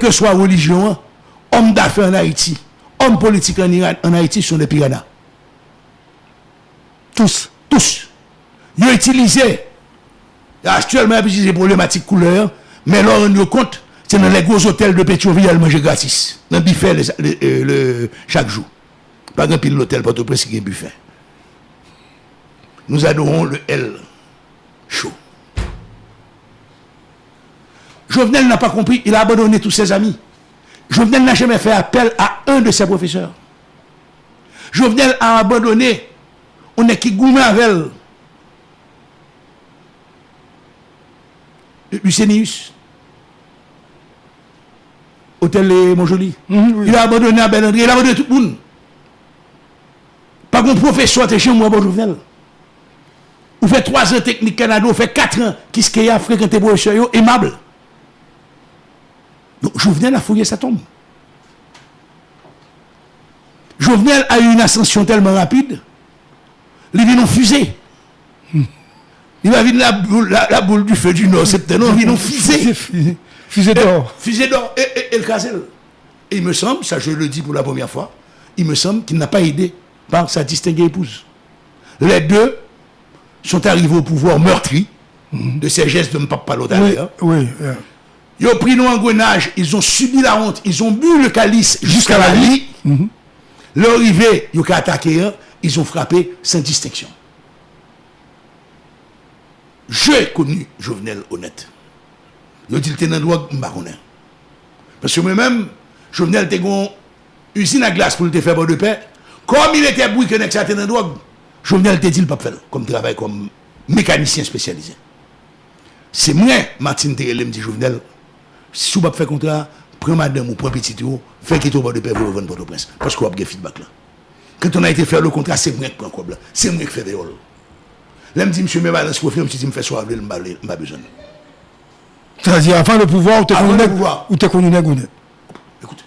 que soit religion, homme d'affaires en Haïti, homme politique en, Iran, en Haïti sont des piranhas. Tous, tous. Ils utilisé, actuellement, ils utilisent problématiques couleur, mais là, on nous compte, c'est dans les gros hôtels de Pétionville, ils mangent gratis. Dans le buffet le, le, euh, le, chaque jour. Pas grand pile l'hôtel, pas tout près, c'est un buffet. Nous adorons le L chaud. Jovenel n'a pas compris, il a abandonné tous ses amis. Jovenel n'a jamais fait appel à un de ses professeurs. Jovenel a abandonné, on est qui goumé avec elle. Lucenius. Hôtel Monjoli. Mm -hmm, oui. Il a abandonné à Bellandry, il a abandonné tout le monde. Pas qu'on professeur, t'es chez moi, bon Jovenel. Ou fait trois ans technique Canada, ou fait quatre ans, qu'est-ce qu'il y a fréquenté professeur, bon, aimable. Donc Jovenel a fouillé sa tombe. Jovenel a eu une ascension tellement rapide, il vient en fusée. Il va venir la boule, la, boule du feu du Nord, c'est non, il vient en fusée. Fusée d'or. Fusée d'or, et, le casel. Et il me semble, ça je le dis pour la première fois, il me semble qu'il n'a pas aidé par sa distinguée épouse. Les deux sont arrivés au pouvoir meurtri de ces gestes de Mpapa d'ailleurs. Oui, oui. Ils ont pris nos engrenages, ils ont subi la honte, ils ont bu le calice jusqu'à la lit. Mm -hmm. Leur arrivée, ils ont attaqué un, ils ont frappé sans distinction. J'ai connu Jovenel Honnête. Ils ont dit que dans droit Parce que moi-même, Jovenel était une usine à glace pour le faire de paix. Comme il était bruit que était dans drogue, Jovenel te dit le pas faire comme travail, comme mécanicien spécialisé. C'est moi, Martine Terrelem, dit Jovenel, si vous ne faites contrat, prenez madame ou prenez petit tour, faites qu'il de paix pour vendre votre prince. Parce qu'on a un feedback là. Quand on a été faire le contrat, c'est moi qui prends quoi C'est moi qui fais des rôles. Là, me dit, monsieur, me balance faire, je me fais soir, je n'ai pas besoin. C'est-à-dire, avant le pouvoir, ou tu es connu? Écoute,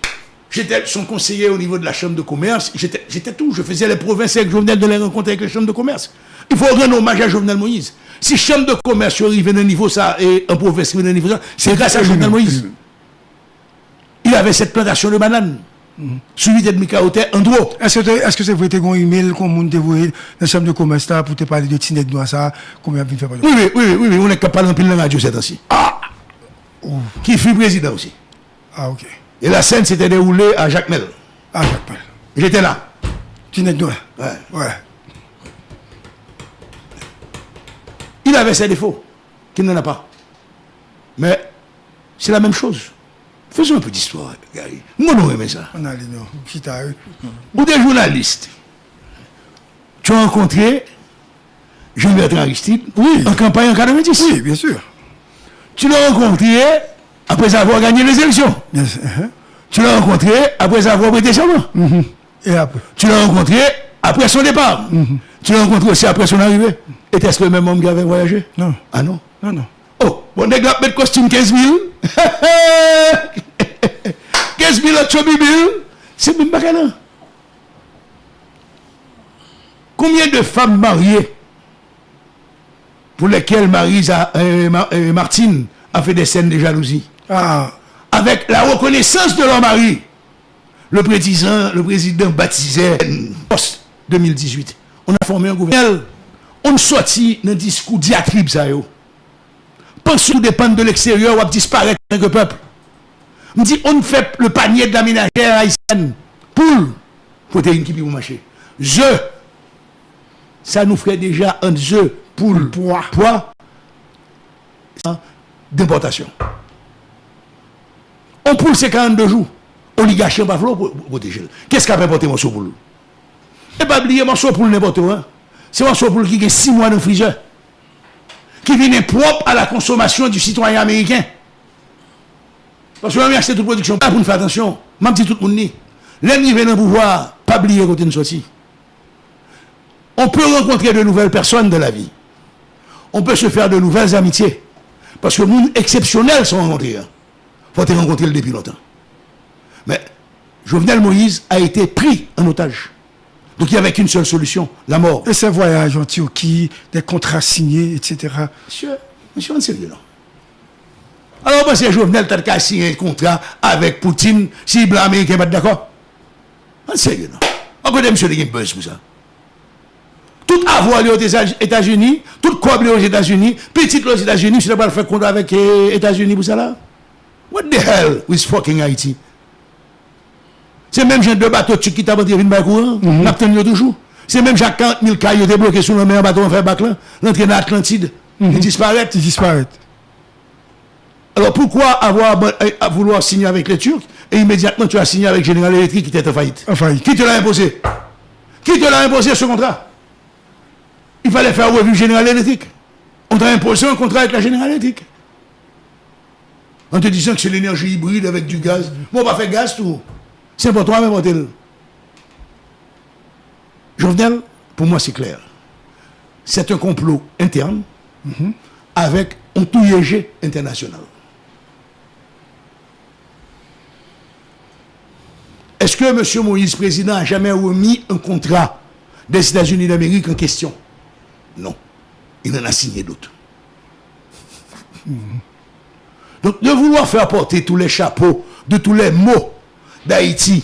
j'étais son conseiller au niveau de la chambre de commerce, j'étais tout, je faisais les provinces avec Jovenel de les rencontrer avec les chambres de commerce. Il faut rendre hommage à Jovenel Moïse. Si chambre de commerce arrive à un niveau ça, et un province arrive à un niveau ça, c'est grâce à Jovenel Moïse. Il avait cette plantation de bananes. Suivi de Mika en droit. Est-ce que c'est vous avez un email qu'on m'a envoyé dans la chambre de commerce pour te parler de Tinek Noir ça Combien de faire Oui, oui, oui, oui, on est capable de parler dans la radio cette temps-ci. Ah Qui fut président aussi. Ah, ok. Et la scène s'était déroulée à Jacques Mel. À Jacques Mel. J'étais là. Tinek Noir Ouais. Ouais. Avait ses défauts, qu'il n'en a pas. Mais c'est la même chose. Faisons un peu d'histoire, Gary. Moi, non, mais ça. On a les. Ou des journalistes. Tu as rencontré Jean-Bertrand Aristide oui. en campagne en 90. Oui, bien sûr. Tu l'as rencontré après avoir gagné les élections. Bien sûr. Uh-huh. Tu l'as rencontré après avoir prêté serment. Mm-hmm. Et après? Tu l'as rencontré après son départ. Mm-hmm. Tu l'as rencontré aussi après son arrivée. Était-ce le même homme qui avait voyagé Non. Ah non Non, non. Oh, bon, on a mettre costume 15 000. 15 000 autres 000. C'est même pas Combien de femmes mariées pour lesquelles Marisa, euh, euh, Martine a fait des scènes de jalousie ah. Avec la reconnaissance de leur mari, le président, le président baptisait post 2018. on a formé un gouvernement. On sorti dans discours diatribe ça yo. Pense tout dépendre de l'extérieur ou disparaître en tant que peuple. On dit on fait le panier de la ménagère haïtienne. Poule, protéine qui peut marcher. Je, ça nous ferait déjà un jeu poule, poids, poids d'importation. On poule c'est 42 jours. Oligarchie, on va protéger. Qu'est-ce qu'a apporté mon sous Et pas oublier mon poule n'importe où. Hein? C'est un poule qui a 6 mois le freezer. Qui vient propre à la consommation du citoyen américain. Parce que même acheter toute production, pas pour nous faire attention. Même si tout le monde l'ennemi vient dans pouvoir, pas oublier côté de sortie. On peut rencontrer de nouvelles personnes de la vie. On peut se faire de nouvelles amitiés. Parce que les monde exceptionnels sont rencontrés. Il hein. faut te rencontrer depuis longtemps. Mais Jovenel Moïse a été pris en otage. Donc il n'y avait qu'une seule solution, la mort. Et ces voyages en Turquie, des contrats signés, etc. Monsieur, monsieur, on sérieux là. Alors, moi, c'est Jovenel, t'as signé un contrat avec Poutine, si blanc américain pas d'accord. En sérieux, non. On connaît monsieur qui buzz pour ça? Tout avoir aux États-Unis, tout coble aux États-Unis, petit aux États-Unis, tu n'as pas le faire contrat avec les euh, États-Unis pour ça là? What the hell with fucking Haiti? C'est même gens de bateau qui t'a vendu une bac courant, n'a toujours. C'est même Jacques 40 000 cailloux bloqués sur le mer bateau en fait bac là, l'entrée dans l'Atlantide, il disparaît. Il disparaît. Alors pourquoi avoir à vouloir signer avec les Turcs et immédiatement tu as signé avec General Electric qui était en faillite? En faillite. Qui te l'a imposé? Qui te l'a imposé ce contrat? Il fallait faire revue General Electric. On t'a imposé un contrat avec la General Electric. En te disant que c'est l'énergie hybride avec du gaz. Bon, on va faire gaz tout. C'est pour toi, même, Je Jovenel, pour moi, c'est clair. C'est un complot interne avec un touillégé international. Est-ce que M. Moïse, président, a jamais remis un contrat des États-Unis d'Amérique en question? Non. Il en a signé d'autres. Donc, de vouloir faire porter tous les chapeaux de tous les mots d'Haïti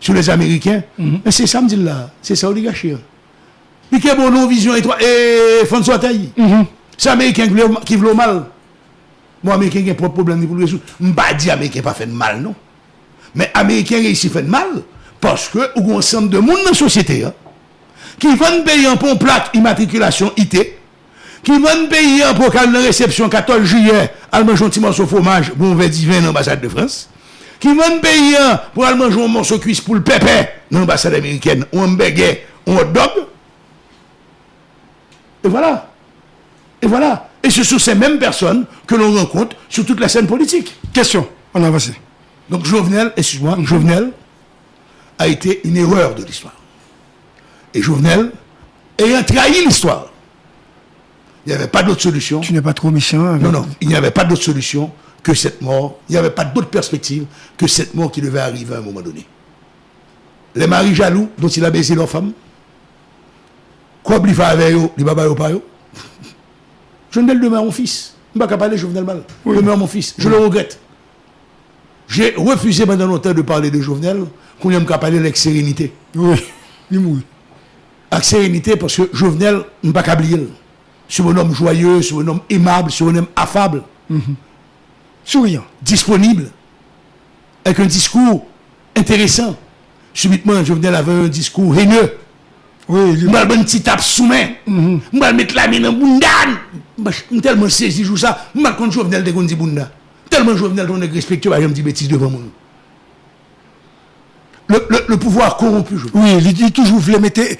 sur les Américains. Mm -hmm. C'est ça, me dit là. C'est ça, oligarchie. Il y a une vision étroite. Et François Taï. Mm -hmm. C'est Américain qui veut mal. Moi, Américain qui a propre problème pour le résoudre. Je ne pas dire Américain pas fait de mal, non. Mais Américain réussit fait de mal parce que ou un ensemble de monde dans la société hein, qui vont payer pour une plaque immatriculation IT, qui vont payer pour une réception 14 juillet, allemand gentiment au fromage, bon verre divin l'ambassade de France. Qui vont payer pour aller manger un morceau de cuisse pour le pépé dans l'ambassade américaine, ou un baguette, ou un hot dog. Et voilà. Et voilà. Et ce sont ces mêmes personnes que l'on rencontre sur toute la scène politique. Question, on a avancé. Donc Jovenel, excuse-moi, Jovenel a été une erreur de l'histoire. Et Jovenel ayant trahi l'histoire, il n'y avait pas d'autre solution. Tu n'es pas trop méchant. Non, non, il n'y avait pas d'autre solution que cette mort. Il n'y avait pas d'autre perspective que cette mort qui devait arriver à un moment donné. Les maris jaloux dont il a baisé leur femme, quoi il avec eux, les babas pas eux. Jovenel demeure mon fils. Je ne vais pas parler Jovenel mal. Oui. Demeure mon fils. Je le regrette. J'ai refusé pendant longtemps de parler de Jovenel, qu'on aime qu'à parler avec sérénité. Oui, il Avec sérénité, parce que Jovenel, n'est pas oublier. C'est un homme joyeux, c'est un homme aimable, c'est un homme affable. Mhm. Souriant. Disponible. Avec un discours intéressant. Subitement, Jovenel avait un discours haineux. Oui, il m'a un petit tape sous main. Je vais mettre la main dans le Je suis tellement saisi, je ça. Je vais Jovenel de Gondi Bunda. Tellement Jovenel on est respectueux, je me dis bêtises devant moi. Le, le, le pouvoir corrompu, je Oui, il, dit toujours, vous le mettez